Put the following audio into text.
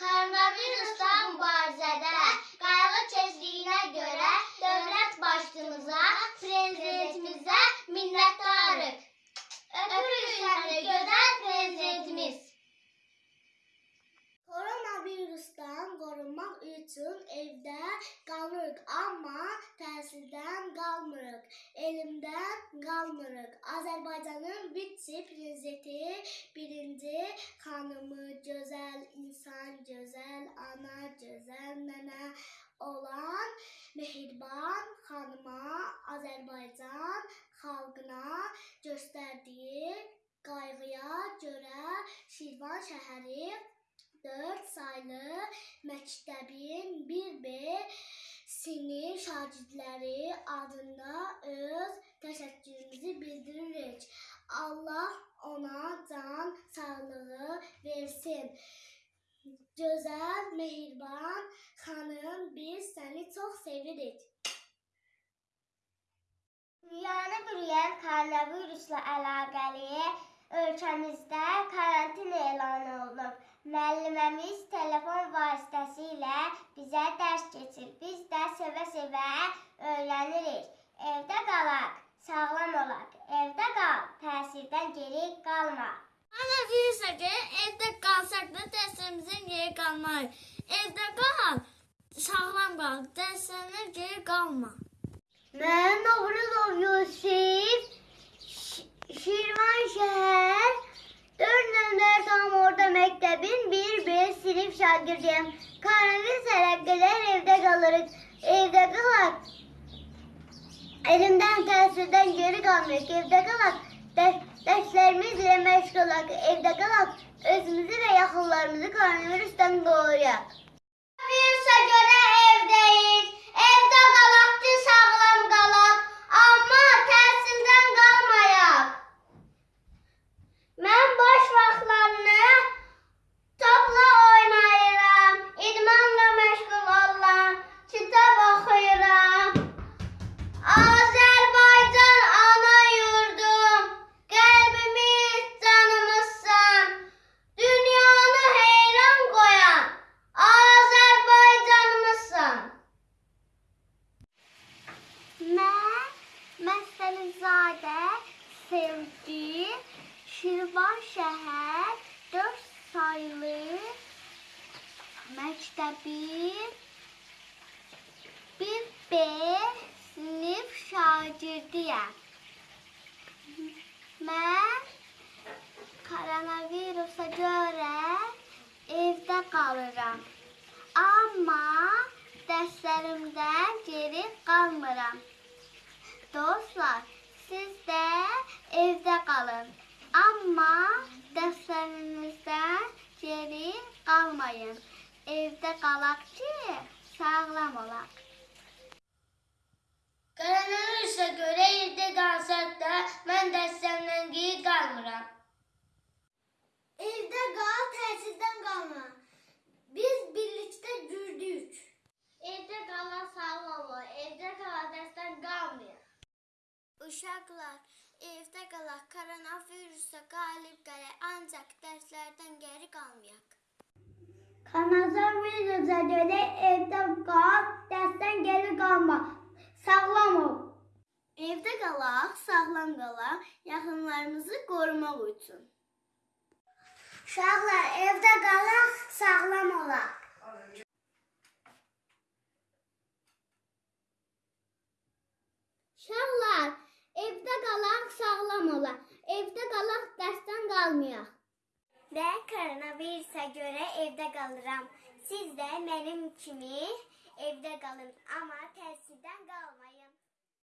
Koronavirusla mübarizədə qayğı tezliyinə görə dövlət başçımıza, prezidentimizə minnətdarıq. Öpürük səni gözəl Koronavirusdan qorunmaq üçün evdə qalırıq, amma təhsildən qalmırıq, elmdən qalmırıq. Azərbaycanın vitse-prezidenti birinci xanımı gözəl insan, gözəl ana, gözəl nənə olan Mehriban xanıma Azərbaycan xalqına göstərdiyi qayğıya görə Şirvan şəhəri 4 saylı məktəbin 1B sinif şagirdləri adında öz təşəkkürümüzü bildiririk. Allah ona can sağlığı versin. Gözəl, mehriban xanım, biz səni çox sevirik. Dünyanı bürüyən koronavirusla əlaqəli ölkəmizdə karantin. Müəlliməmiz telefon vasitəsilə bizə dərs keçir. Biz də sevə-sevə öyrənirik. Evdə qalaq, sağlam olaq. Evdə qal, təsirdən geri qalma. Koronavirusa görə evdə qalsaq da dərslərimizdən geri qalmayıq. Evdə qal, sağlam qal, dərslərindən geri qalma. Mən Novruzov Yusif, Ş- Şirvan şəhər, 4 nömrə tam orada məktəbin 1B sinif şagirdiyəm. Koronavirus əlaqələr evdə qalırıq, evdə qalaq. Elimdən təsirdən geri qalmıyor, evdə qalaq. Dərs, dərslərimizlə məşğul olaq, evdə qalaq. Özümüzü və yaxınlarımızı koronavirusdan qoruyaq. Virusa görə evdəyik. Evdə qalaq ki, sağlam qalaq. Amma təhsildən qalmayaq. Mən boş vaxtlarını topla oynayıram. İdmanla məşğul oluram. Kitab oxuyuram. Azərbaycan ana yurdum. Qəlbimiz canımızsan. Dünyanı heyran qoyan Azərbaycanımızsan. Mən Məsəlizadə Sevgi Şirvan şəhər 4 saylı məktəbin 1B sinif şagirdiyəm. Mən koronavirusa görə evdə qalıram. Amma dərslərimdən geri qalmıram. Dostlar, siz də qalın. Amma dərslərinizdən geri qalmayın. Evdə qalaq ki, sağlam olaq. Koronavirusa görə evdə qalsaq da, mən dərslərimdən geri qalmıram. Evdə qal, təhsildən qalma. Biz birlikdə gürdük. Evdə qalan sağlam ol, evdə qalan dərsdən qalmayın. Uşaqlar, evdə qalaq, koronavirusa qalib gələk, ancaq dərslərdən geri qalmayaq. Koronavirusa görə evdə qal, dərsdən geri qalma. Sağlam ol. Evdə qalaq, sağlam qalaq, yaxınlarımızı qorumaq üçün. Uşaqlar, evdə qalaq, sağlam olaq. Sağlam olaq. Evdə qalaq, dərsdən qalmayaq. Mən koronavirusa görə evdə qalıram. Siz də mənim kimi evdə qalın, amma təsirdən qalmayın.